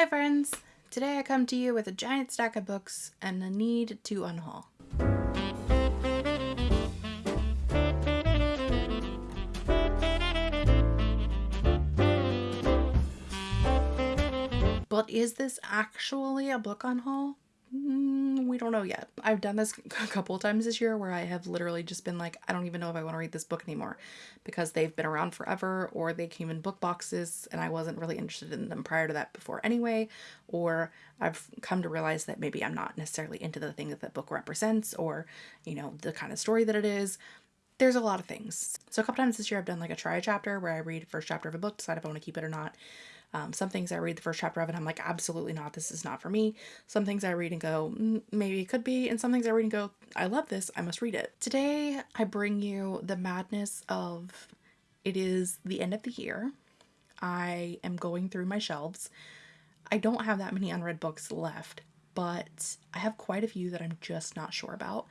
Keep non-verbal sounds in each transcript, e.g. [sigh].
Hi friends! Today I come to you with a giant stack of books and a need to unhaul. But is this actually a book unhaul? Mm, don't know yet. I've done this [laughs] a couple of times this year where I have literally just been like, I don't even know if I want to read this book anymore because they've been around forever or they came in book boxes and I wasn't really interested in them prior to that before anyway. Or I've come to realize that maybe I'm not necessarily into the thing that that book represents or, you know, the kind of story that it is. There's a lot of things. So a couple times this year I've done like a try chapter where I read first chapter of a book, decide if I want to keep it or not. Um, some things I read the first chapter of and I'm like, absolutely not. This is not for me. Some things I read and go, mm, maybe it could be. And some things I read and go, I love this. I must read it. Today, I bring you the madness of it is the end of the year. I am going through my shelves. I don't have that many unread books left, but I have quite a few that I'm just not sure about.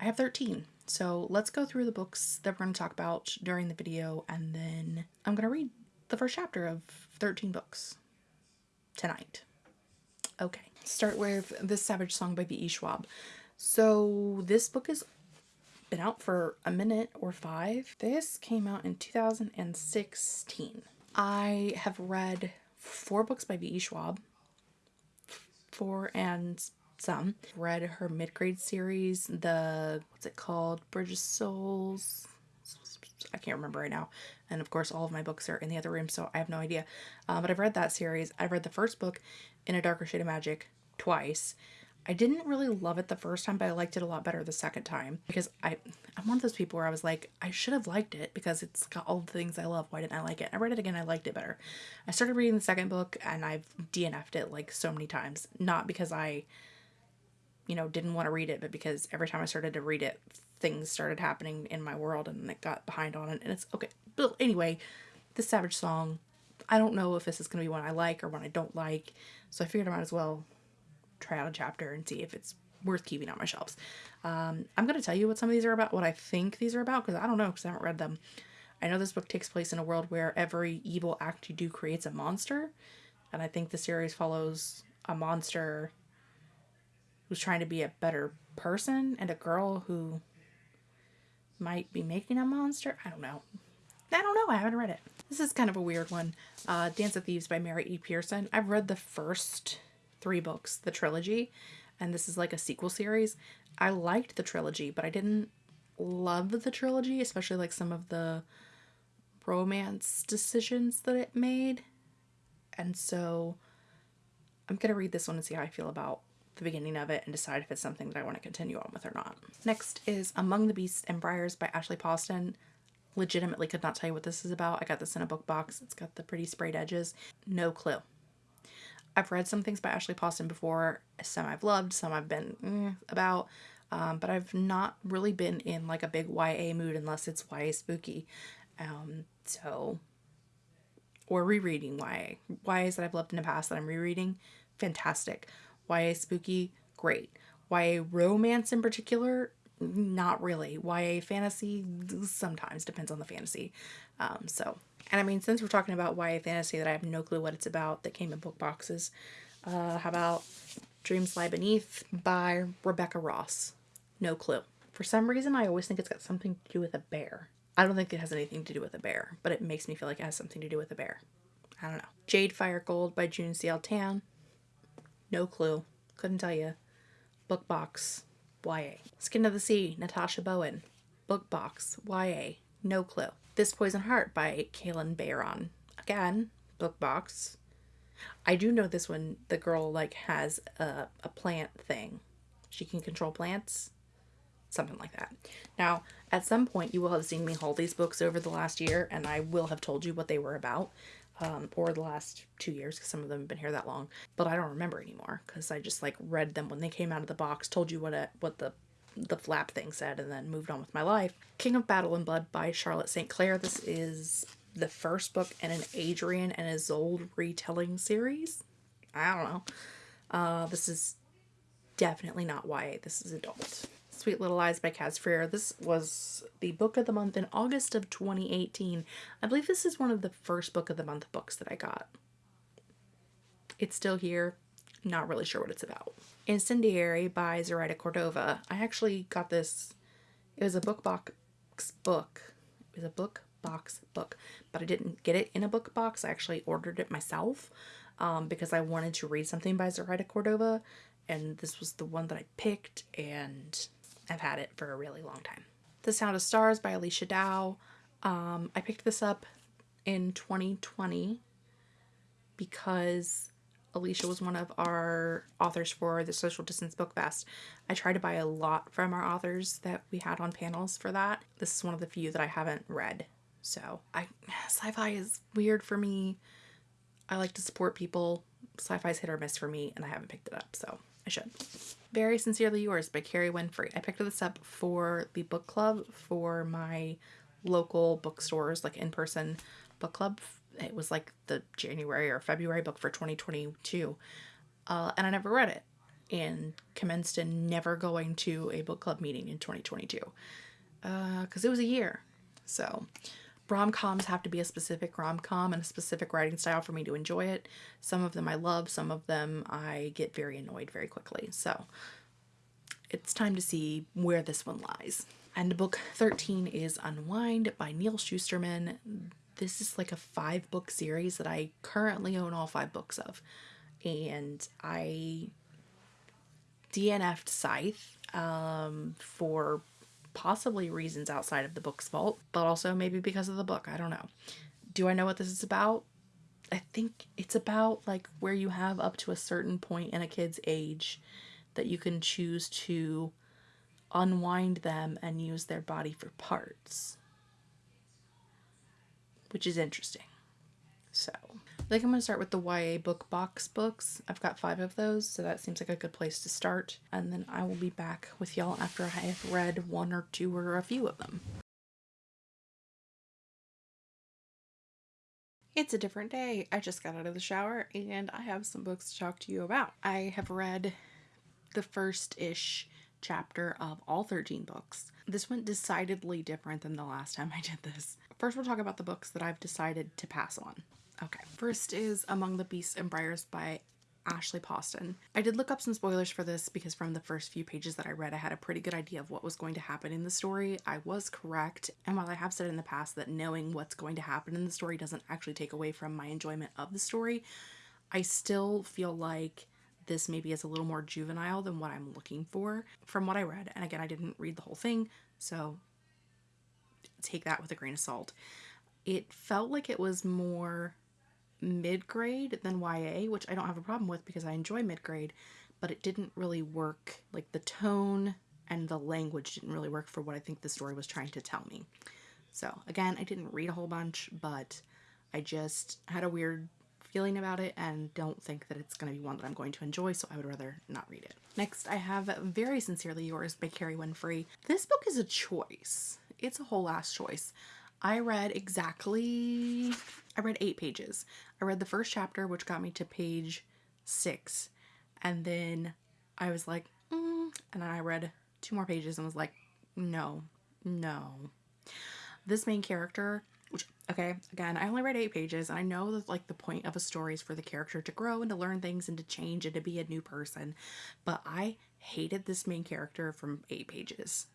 I have 13. So let's go through the books that we're going to talk about during the video and then I'm going to read the first chapter of 13 books tonight. Okay, start with This Savage Song by V.E. Schwab. So this book has been out for a minute or five. This came out in 2016. I have read four books by V.E. Schwab, four and some. Read her mid-grade series, the, what's it called? Bridge of Souls, I can't remember right now. And of course, all of my books are in the other room, so I have no idea. Um, but I've read that series. I've read the first book, In a Darker Shade of Magic, twice. I didn't really love it the first time, but I liked it a lot better the second time because I, I'm one of those people where I was like, I should have liked it because it's got all the things I love. Why didn't I like it? I read it again, I liked it better. I started reading the second book and I've DNF'd it like so many times. Not because I, you know, didn't want to read it, but because every time I started to read it, things started happening in my world and it got behind on it. And it's okay. But anyway, the Savage Song, I don't know if this is going to be one I like or one I don't like. So I figured I might as well try out a chapter and see if it's worth keeping on my shelves. Um, I'm going to tell you what some of these are about, what I think these are about, because I don't know, because I haven't read them. I know this book takes place in a world where every evil act you do creates a monster. And I think the series follows a monster trying to be a better person and a girl who might be making a monster. I don't know. I don't know. I haven't read it. This is kind of a weird one. Uh, Dance of Thieves by Mary E. Pearson. I've read the first three books, the trilogy, and this is like a sequel series. I liked the trilogy, but I didn't love the trilogy, especially like some of the romance decisions that it made. And so I'm going to read this one and see how I feel about the beginning of it and decide if it's something that I want to continue on with or not. Next is Among the Beasts and Briars by Ashley Poston. Legitimately could not tell you what this is about. I got this in a book box. It's got the pretty sprayed edges. No clue. I've read some things by Ashley Poston before. Some I've loved, some I've been mm, about. Um, but I've not really been in like a big YA mood unless it's YA spooky. Um, so, or rereading YA. YAs that I've loved in the past that I'm rereading, fantastic. YA spooky, great. YA romance in particular, not really. YA fantasy, sometimes depends on the fantasy. Um, so, and I mean, since we're talking about YA fantasy that I have no clue what it's about that came in book boxes, uh, how about Dreams Lie Beneath by Rebecca Ross? No clue. For some reason, I always think it's got something to do with a bear. I don't think it has anything to do with a bear, but it makes me feel like it has something to do with a bear. I don't know. Jade Fire Gold by June C.L. Tan. No clue. Couldn't tell you. Book box. YA. Skin of the Sea, Natasha Bowen. Book box. YA. No clue. This Poison Heart by Kalynn Bayron. Again, book box. I do know this one, the girl like has a, a plant thing. She can control plants. Something like that. Now, at some point you will have seen me haul these books over the last year and I will have told you what they were about um, or the last two years because some of them have been here that long. But I don't remember anymore because I just like read them when they came out of the box, told you what a, what the the flap thing said, and then moved on with my life. King of Battle and Blood by Scarlett St. Clair. This is the first book in an Adrian and Isolde retelling series. I don't know. Uh, this is definitely not YA. This is adult. Sweet Little Lies by Caz Frear. This was the book of the month in August of 2018. I believe this is one of the first book of the month books that I got. It's still here. Not really sure what it's about. Incendiary by Zoraida Cordova. I actually got this. It was a book box book. It was a book box book, but I didn't get it in a book box. I actually ordered it myself um, because I wanted to read something by Zoraida Cordova, and this was the one that I picked, and I've had it for a really long time. The Sound of Stars by Alechia Dow. Um, I picked this up in 2020 because Alechia was one of our authors for the Social Distance Book Fest. I try to buy a lot from our authors that we had on panels for that. This is one of the few that I haven't read. So I sci-fi is weird for me. I like to support people. Sci-fi's hit or miss for me, and I haven't picked it up, so I should. Very Sincerely Yours by Kerry Winfrey. I picked this up for the book club for my local bookstores, like in-person book club. It was like the January or February book for 2022. Uh, and I never read it and commenced in never going to a book club meeting in 2022 because uh, it was a year. So rom coms have to be a specific rom com and a specific writing style for me to enjoy it. Some of them I love, some of them I get very annoyed very quickly. So it's time to see where this one lies. And book 13 is Unwind by Neal Shusterman. This is like a five book series that I currently own all five books of. And I DNF'd Scythe um, for possibly reasons outside of the book's fault, but also maybe because of the book. I don't know. Do I know what this is about? I think it's about like where you have up to a certain point in a kid's age that you can choose to unwind them and use their body for parts, which is interesting. So, I think I'm going to start with the YA book box books. I've got five of those, so that seems like a good place to start. And then I will be back with y'all after I have read one or two or a few of them. It's a different day. I just got out of the shower and I have some books to talk to you about. I have read the first ish chapter of all 13 books. This went decidedly different than the last time I did this. First, we'll talk about the books that I've decided to pass on. Okay, first is Among the Beasts and Briars by Ashley Poston. I did look up some spoilers for this because from the first few pages that I read, I had a pretty good idea of what was going to happen in the story. I was correct, and while I have said in the past that knowing what's going to happen in the story doesn't actually take away from my enjoyment of the story, I still feel like this maybe is a little more juvenile than what I'm looking for from what I read. And again, I didn't read the whole thing, so take that with a grain of salt. It felt like it was more mid grade than YA, which I don't have a problem with because I enjoy mid grade, but it didn't really work. Like the tone and the language didn't really work for what I think the story was trying to tell me. So, again, I didn't read a whole bunch, but I just had a weird feeling about it and don't think that it's going to be one that I'm going to enjoy, so I would rather not read it. Next, I have Very Sincerely Yours by Kerry Winfrey. This book is a choice. It's a whole ass choice. I read exactly, I read eight pages. I read the first chapter, which got me to page six. And then I was like, mm, and then I read two more pages and was like, no, no. This main character which okay again i only read eight pages and i know that like the point of a story is for the character to grow and to learn things and to change and to be a new person but i hated this main character from eight pages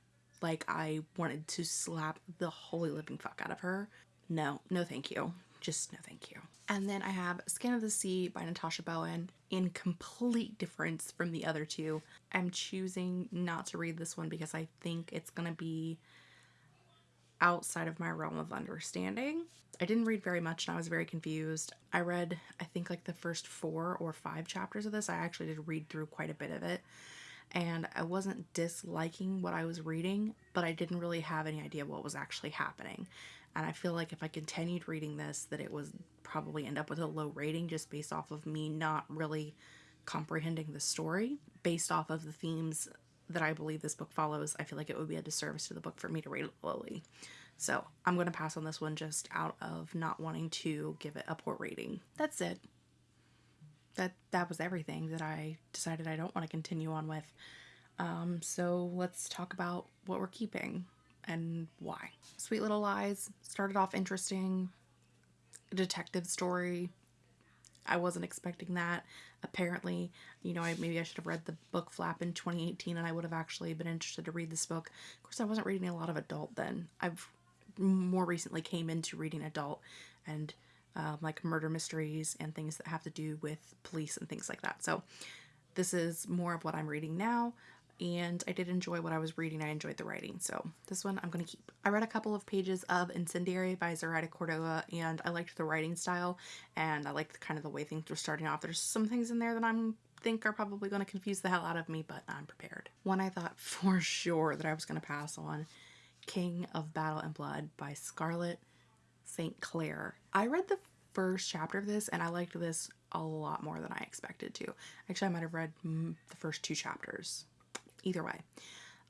like i wanted to slap the holy living fuck out of her no no thank you just no thank you and then i have skin of the sea by natasha bowen in complete difference from the other two i'm choosing not to read this one because i think it's gonna be outside of my realm of understanding. I didn't read very much and I was very confused. I read, I think, like the first four or five chapters of this. I actually did read through quite a bit of it. And I wasn't disliking what I was reading, but I didn't really have any idea what was actually happening. And I feel like if I continued reading this, that it was probably end up with a low rating just based off of me not really comprehending the story based off of the themes that I believe this book follows, I feel like it would be a disservice to the book for me to rate it lowly. So I'm going to pass on this one just out of not wanting to give it a poor rating. That's it. That that was everything that I decided I don't want to continue on with. Um, so let's talk about what we're keeping and why. Sweet Little Lies started off interesting. A detective story. I wasn't expecting that. Apparently, you know, I maybe I should have read the book Flap in 2018 and I would have actually been interested to read this book. Of course, I wasn't reading a lot of adult then. I've more recently came into reading adult and um, like murder mysteries and things that have to do with police and things like that. So this is more of what I'm reading now and I did enjoy what I was reading. I enjoyed the writing. So this one I'm going to keep. I read a couple of pages of Incendiary by Zoraida Cordova and I liked the writing style and I liked kind of the way things were starting off. There's some things in there that I'm think are probably going to confuse the hell out of me, but I'm prepared. One I thought [laughs] for sure that I was going to pass on King of Battle and Blood by Scarlett St. Clair. I read the first chapter of this and I liked this a lot more than I expected to. Actually, I might have read the first two chapters. Either way,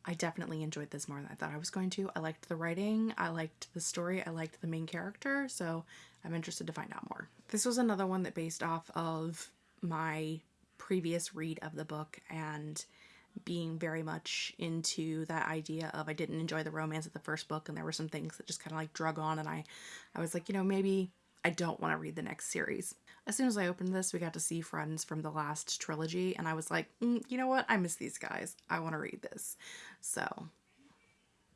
I definitely enjoyed this more than I thought I was going to. I liked the writing, I liked the story, I liked the main character, so I'm interested to find out more. This was another one that based off of my previous read of the book and being very much into that idea of I didn't enjoy the romance of the first book and there were some things that just kind of like drug on and I I was like, you know, maybe I don't want to read the next series. As soon as I opened this, we got to see friends from the last trilogy and I was like, mm, you know what? I miss these guys. I want to read this. So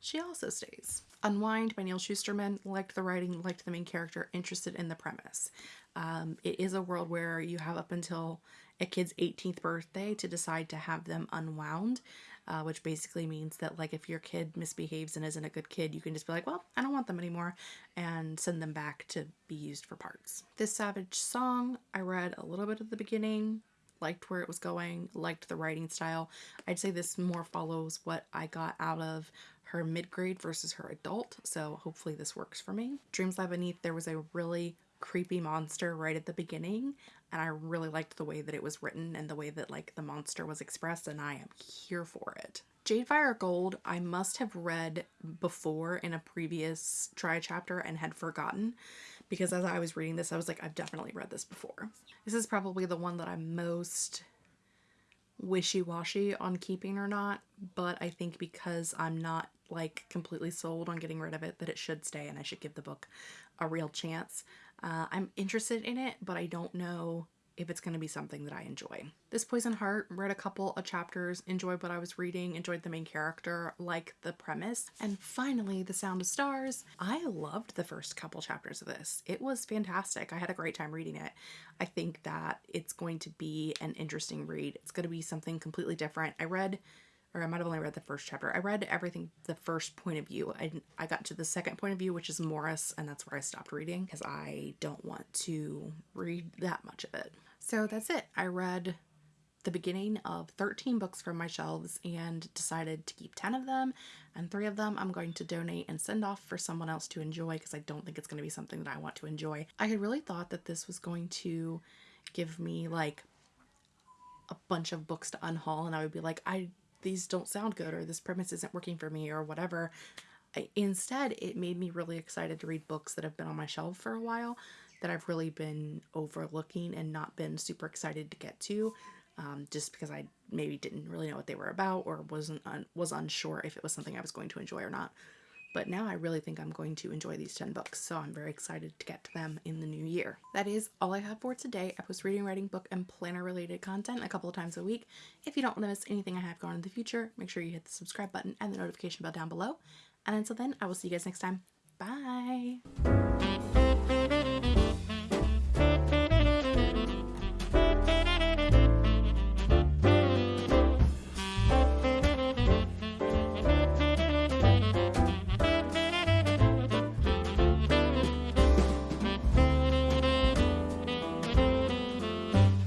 she also stays. Unwind by Neal Shusterman. Liked the writing, liked the main character, interested in the premise. Um, it is a world where you have up until a kid's 18th birthday to decide to have them unwound, uh, which basically means that like if your kid misbehaves and isn't a good kid, you can just be like, well, I don't want them anymore and send them back to be used for parts. This Savage song, I read a little bit at the beginning, liked where it was going, liked the writing style. I'd say this more follows what I got out of her mid-grade versus her adult, so hopefully this works for me. Dreams Lie Beneath, there was a really creepy monster right at the beginning and I really liked the way that it was written and the way that like the monster was expressed and I am here for it. Jadefire Gold I must have read before in a previous try chapter and had forgotten because as I was reading this I was like I've definitely read this before. This is probably the one that I'm most wishy-washy on keeping or not but I think because I'm not like completely sold on getting rid of it that it should stay and I should give the book a real chance. Uh, I'm interested in it, but I don't know if it's going to be something that I enjoy. This Poison Heart, read a couple of chapters, enjoyed what I was reading, enjoyed the main character, like the premise. And finally, The Sound of Stars. I loved the first couple chapters of this. It was fantastic. I had a great time reading it. I think that it's going to be an interesting read. It's going to be something completely different. I read or I might have only read the first chapter. I read everything the first point of view. I, I got to the second point of view, which is Morris, and that's where I stopped reading because I don't want to read that much of it. So that's it. I read the beginning of 13 books from my shelves and decided to keep 10 of them and three of them I'm going to donate and send off for someone else to enjoy because I don't think it's going to be something that I want to enjoy. I had really thought that this was going to give me like a bunch of books to unhaul and I would be like I these don't sound good or this premise isn't working for me or whatever. I, instead, it made me really excited to read books that have been on my shelf for a while that I've really been overlooking and not been super excited to get to um, just because I maybe didn't really know what they were about or wasn't un was unsure if it was something I was going to enjoy or not. But now I really think I'm going to enjoy these 10 books, so I'm very excited to get to them in the new year. That is all I have for today. I post reading, writing, book, and planner related content a couple of times a week. If you don't want to miss anything I have going in the future, make sure you hit the subscribe button and the notification bell down below. And until then, I will see you guys next time. Bye!